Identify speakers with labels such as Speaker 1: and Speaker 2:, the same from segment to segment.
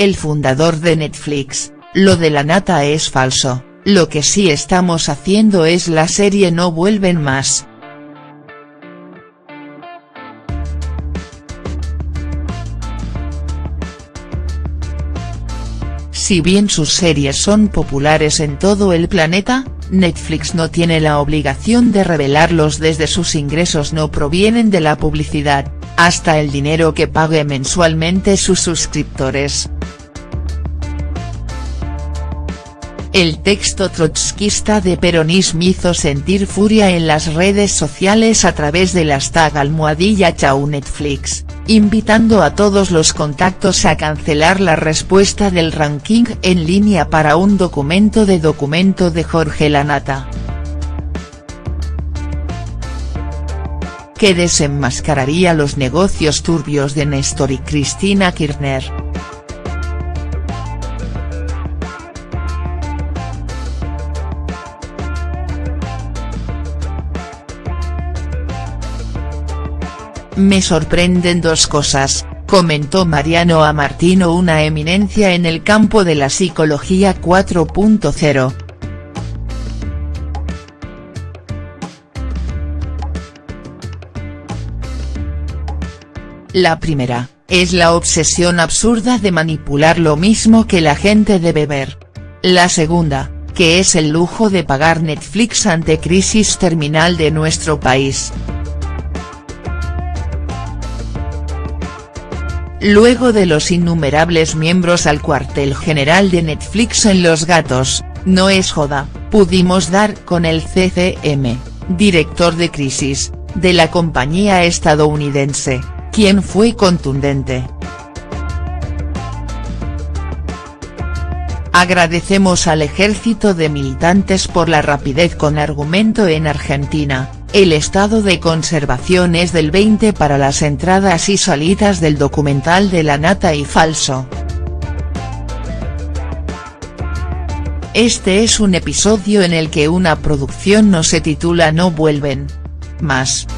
Speaker 1: el fundador de Netflix, lo de la nata es falso, lo que sí estamos haciendo es la serie No vuelven más. Si bien sus series son populares en todo el planeta, Netflix no tiene la obligación de revelarlos desde sus ingresos no provienen de la publicidad, hasta el dinero que pague mensualmente sus suscriptores. El texto trotskista de peronismo hizo sentir furia en las redes sociales a través del hashtag almohadilla chau Netflix, invitando a todos los contactos a cancelar la respuesta del ranking en línea para un documento de documento de Jorge Lanata. que desenmascararía los negocios turbios de Néstor y Cristina Kirchner. Me sorprenden dos cosas, comentó Mariano a Martino una eminencia en el campo de la psicología 4.0. La primera, es la obsesión absurda de manipular lo mismo que la gente debe ver. La segunda, que es el lujo de pagar Netflix ante crisis terminal de nuestro país. Luego de los innumerables miembros al cuartel general de Netflix en Los Gatos, no es joda, pudimos dar con el CCM, director de crisis, de la compañía estadounidense, quien fue contundente. Agradecemos al ejército de militantes por la rapidez con argumento en Argentina, el estado de conservación es del 20 para las entradas y salidas del documental de la nata y falso. Este es un episodio en el que una producción no se titula No vuelven. Más.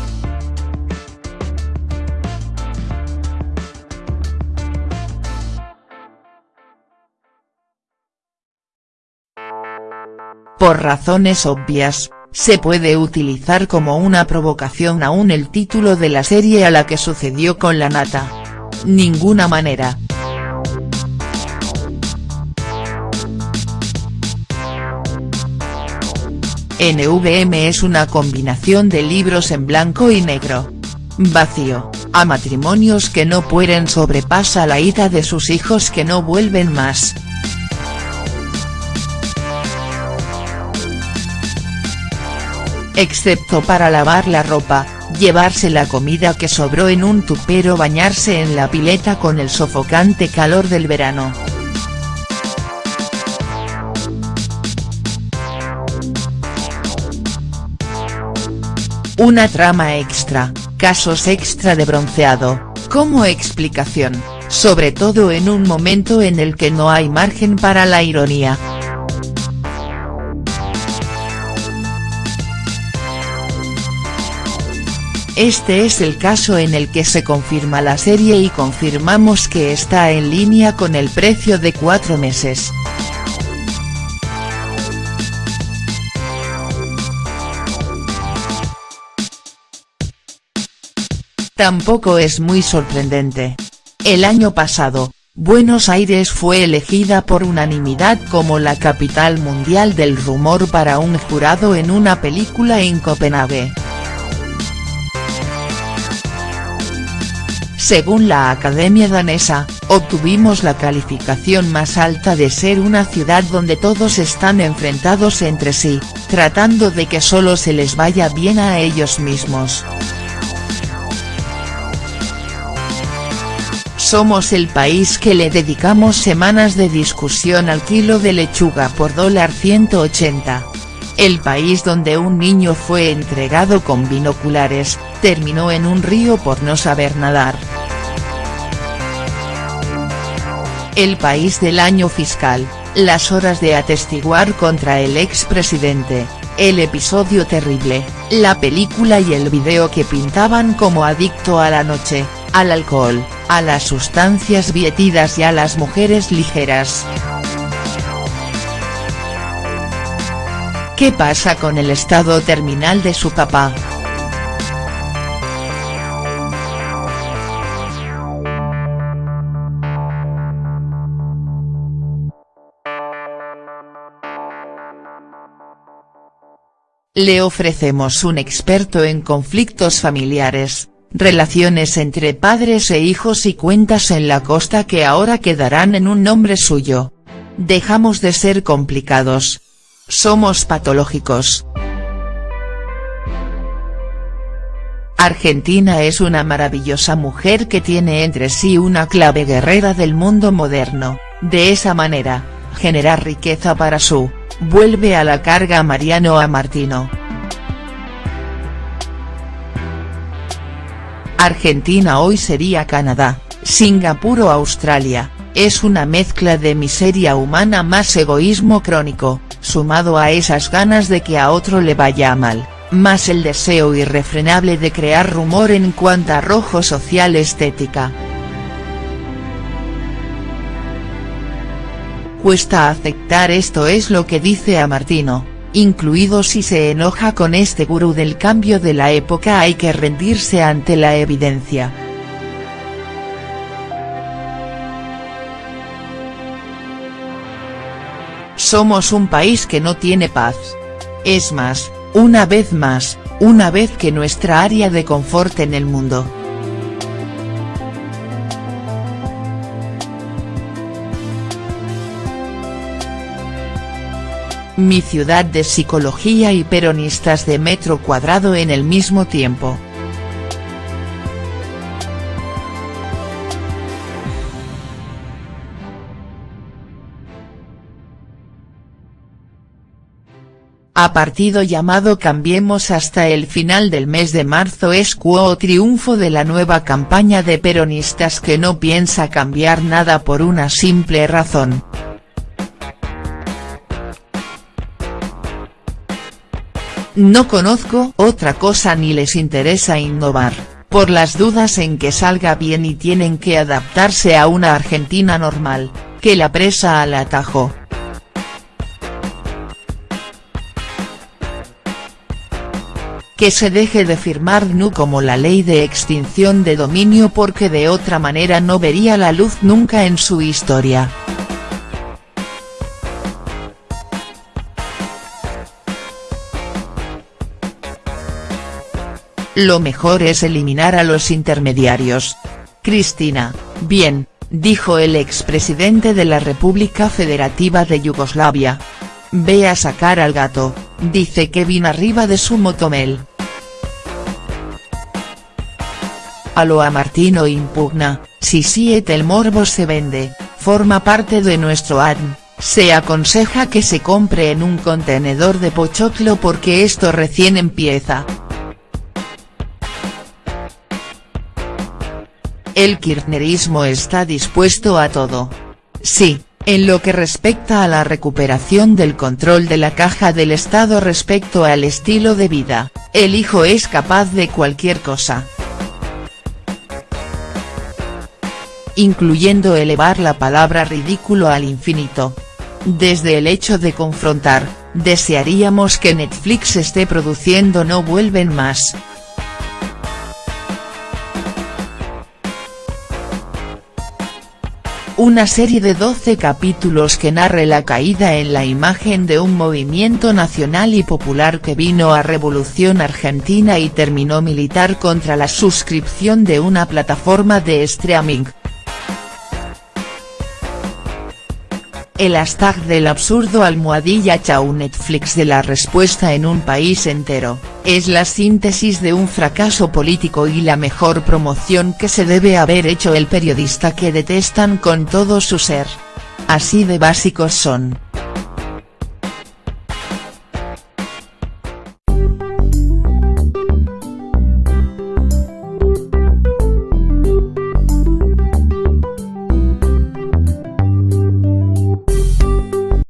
Speaker 1: Por razones obvias, se puede utilizar como una provocación aún el título de la serie a la que sucedió con la nata. Ninguna manera. NVM es una combinación de libros en blanco y negro. Vacío, a matrimonios que no pueden sobrepasa la ida de sus hijos que no vuelven más. Excepto para lavar la ropa, llevarse la comida que sobró en un tupero bañarse en la pileta con el sofocante calor del verano. Una trama extra, casos extra de bronceado, como explicación, sobre todo en un momento en el que no hay margen para la ironía. Este es el caso en el que se confirma la serie y confirmamos que está en línea con el precio de cuatro meses. Tampoco es muy sorprendente. El año pasado, Buenos Aires fue elegida por unanimidad como la capital mundial del rumor para un jurado en una película en Copenhague. Según la Academia danesa, obtuvimos la calificación más alta de ser una ciudad donde todos están enfrentados entre sí, tratando de que solo se les vaya bien a ellos mismos. Somos el país que le dedicamos semanas de discusión al kilo de lechuga por dólar 180. El país donde un niño fue entregado con binoculares, terminó en un río por no saber nadar. El país del año fiscal, las horas de atestiguar contra el expresidente, el episodio terrible, la película y el video que pintaban como adicto a la noche, al alcohol, a las sustancias vietidas y a las mujeres ligeras. ¿Qué pasa con el estado terminal de su papá?. Le ofrecemos un experto en conflictos familiares, relaciones entre padres e hijos y cuentas en la costa que ahora quedarán en un nombre suyo. Dejamos de ser complicados. Somos patológicos. Argentina es una maravillosa mujer que tiene entre sí una clave guerrera del mundo moderno, de esa manera, generar riqueza para su vuelve a la carga Mariano a Martino. Argentina hoy sería Canadá, Singapur o Australia, es una mezcla de miseria humana más egoísmo crónico, sumado a esas ganas de que a otro le vaya mal, más el deseo irrefrenable de crear rumor en cuanto a rojo social estética. Cuesta aceptar esto es lo que dice a Martino, incluido si se enoja con este gurú del cambio de la época hay que rendirse ante la evidencia. Somos un país que no tiene paz. Es más, una vez más, una vez que nuestra área de confort en el mundo. Mi ciudad de psicología y peronistas de metro cuadrado en el mismo tiempo. A partido llamado Cambiemos hasta el final del mes de marzo es cuo triunfo de la nueva campaña de peronistas que no piensa cambiar nada por una simple razón No conozco otra cosa ni les interesa innovar, por las dudas en que salga bien y tienen que adaptarse a una Argentina normal, que la presa al atajo. que se deje de firmar NU como la ley de extinción de dominio porque de otra manera no vería la luz nunca en su historia. Lo mejor es eliminar a los intermediarios. Cristina, bien, dijo el expresidente de la República Federativa de Yugoslavia. Ve a sacar al gato, dice Kevin arriba de su motomel. A lo a Martino impugna, si siete el morbo se vende, forma parte de nuestro ADN, se aconseja que se compre en un contenedor de pochoclo porque esto recién empieza. El kirchnerismo está dispuesto a todo. Sí, en lo que respecta a la recuperación del control de la caja del Estado respecto al estilo de vida, el hijo es capaz de cualquier cosa. Incluyendo elevar la palabra ridículo al infinito. Desde el hecho de confrontar, desearíamos que Netflix esté produciendo No vuelven más, una serie de 12 capítulos que narre la caída en la imagen de un movimiento nacional y popular que vino a Revolución Argentina y terminó militar contra la suscripción de una plataforma de streaming. El hashtag del absurdo almohadilla chau Netflix de la respuesta en un país entero, es la síntesis de un fracaso político y la mejor promoción que se debe haber hecho el periodista que detestan con todo su ser. Así de básicos son.